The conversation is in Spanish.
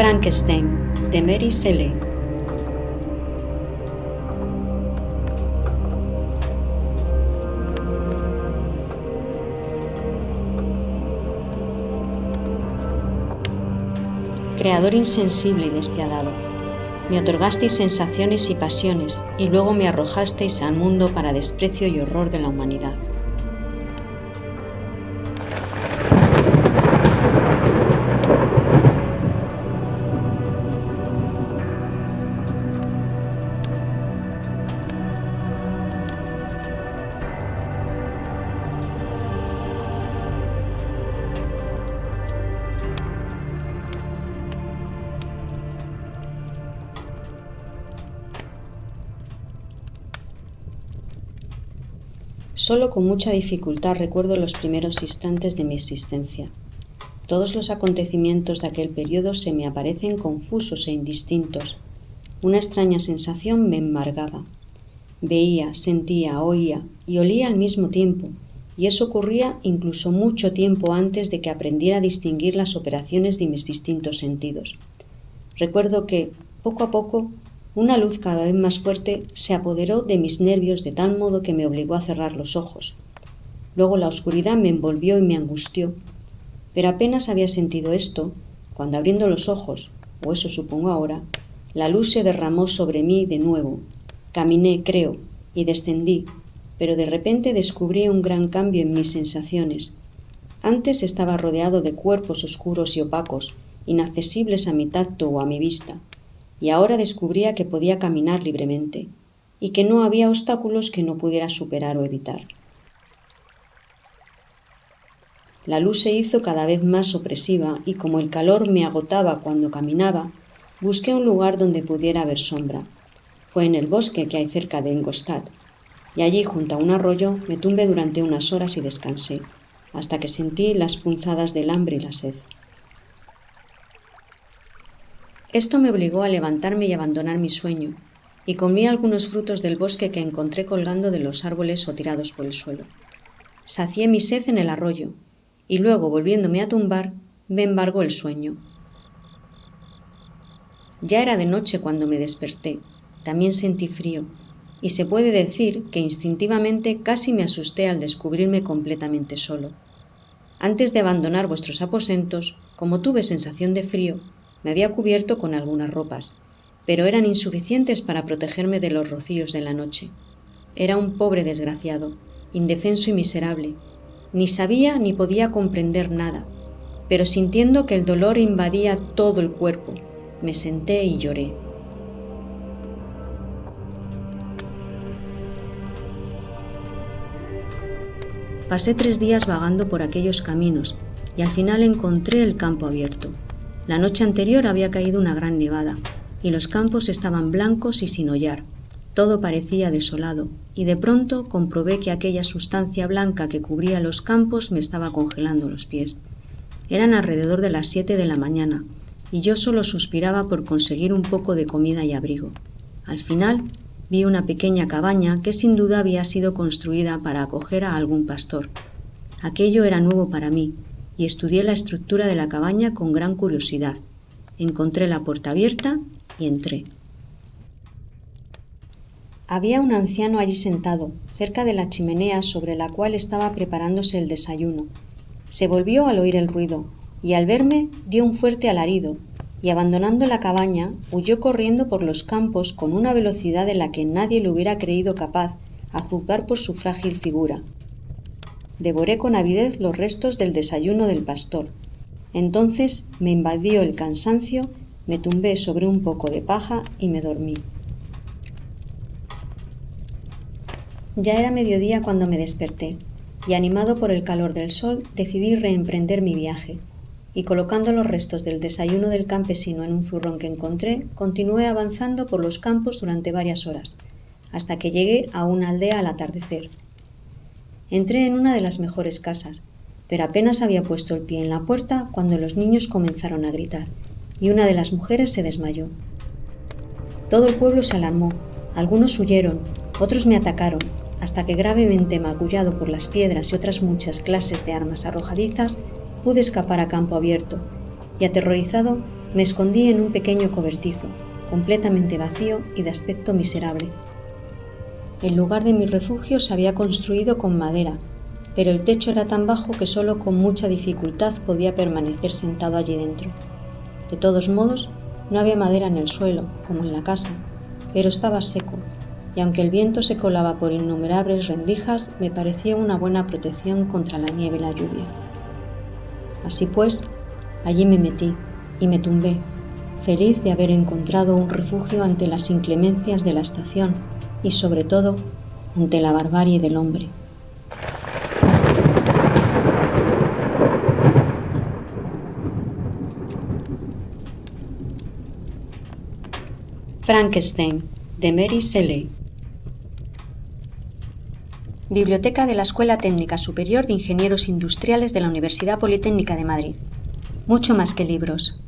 Frankenstein, de Mary Shelley. Creador insensible y despiadado, me otorgasteis sensaciones y pasiones y luego me arrojasteis al mundo para desprecio y horror de la humanidad. Solo con mucha dificultad recuerdo los primeros instantes de mi existencia. Todos los acontecimientos de aquel periodo se me aparecen confusos e indistintos. Una extraña sensación me embargaba. Veía, sentía, oía y olía al mismo tiempo, y eso ocurría incluso mucho tiempo antes de que aprendiera a distinguir las operaciones de mis distintos sentidos. Recuerdo que, poco a poco, una luz cada vez más fuerte se apoderó de mis nervios de tal modo que me obligó a cerrar los ojos. Luego la oscuridad me envolvió y me angustió. Pero apenas había sentido esto, cuando abriendo los ojos, o eso supongo ahora, la luz se derramó sobre mí de nuevo. Caminé, creo, y descendí, pero de repente descubrí un gran cambio en mis sensaciones. Antes estaba rodeado de cuerpos oscuros y opacos, inaccesibles a mi tacto o a mi vista y ahora descubría que podía caminar libremente y que no había obstáculos que no pudiera superar o evitar. La luz se hizo cada vez más opresiva y como el calor me agotaba cuando caminaba, busqué un lugar donde pudiera haber sombra. Fue en el bosque que hay cerca de Ingolstadt, y allí junto a un arroyo me tumbé durante unas horas y descansé, hasta que sentí las punzadas del hambre y la sed. Esto me obligó a levantarme y abandonar mi sueño, y comí algunos frutos del bosque que encontré colgando de los árboles o tirados por el suelo. Sacié mi sed en el arroyo, y luego, volviéndome a tumbar, me embargó el sueño. Ya era de noche cuando me desperté. También sentí frío, y se puede decir que instintivamente casi me asusté al descubrirme completamente solo. Antes de abandonar vuestros aposentos, como tuve sensación de frío, me había cubierto con algunas ropas, pero eran insuficientes para protegerme de los rocíos de la noche. Era un pobre desgraciado, indefenso y miserable. Ni sabía ni podía comprender nada, pero sintiendo que el dolor invadía todo el cuerpo, me senté y lloré. Pasé tres días vagando por aquellos caminos y al final encontré el campo abierto. La noche anterior había caído una gran nevada, y los campos estaban blancos y sin hollar. Todo parecía desolado, y de pronto comprobé que aquella sustancia blanca que cubría los campos me estaba congelando los pies. Eran alrededor de las siete de la mañana, y yo solo suspiraba por conseguir un poco de comida y abrigo. Al final vi una pequeña cabaña que sin duda había sido construida para acoger a algún pastor. Aquello era nuevo para mí, y estudié la estructura de la cabaña con gran curiosidad. Encontré la puerta abierta y entré. Había un anciano allí sentado, cerca de la chimenea sobre la cual estaba preparándose el desayuno. Se volvió al oír el ruido, y al verme dio un fuerte alarido, y abandonando la cabaña, huyó corriendo por los campos con una velocidad de la que nadie le hubiera creído capaz, a juzgar por su frágil figura devoré con avidez los restos del desayuno del pastor. Entonces me invadió el cansancio, me tumbé sobre un poco de paja y me dormí. Ya era mediodía cuando me desperté, y animado por el calor del sol decidí reemprender mi viaje, y colocando los restos del desayuno del campesino en un zurrón que encontré, continué avanzando por los campos durante varias horas, hasta que llegué a una aldea al atardecer, Entré en una de las mejores casas, pero apenas había puesto el pie en la puerta cuando los niños comenzaron a gritar, y una de las mujeres se desmayó. Todo el pueblo se alarmó, algunos huyeron, otros me atacaron, hasta que gravemente magullado por las piedras y otras muchas clases de armas arrojadizas, pude escapar a campo abierto, y aterrorizado Me escondí en un pequeño cobertizo, completamente vacío y de aspecto miserable. El lugar de mi refugio se había construido con madera, pero el techo era tan bajo que solo con mucha dificultad podía permanecer sentado allí dentro. De todos modos, no había madera en el suelo, como en la casa, pero estaba seco, y aunque el viento se colaba por innumerables rendijas, me parecía una buena protección contra la nieve y la lluvia. Así pues, allí me metí y me tumbé, feliz de haber encontrado un refugio ante las inclemencias de la estación y sobre todo ante la barbarie del hombre. Frankenstein, de Mary Shelley. Biblioteca de la Escuela Técnica Superior de Ingenieros Industriales de la Universidad Politécnica de Madrid. Mucho más que libros,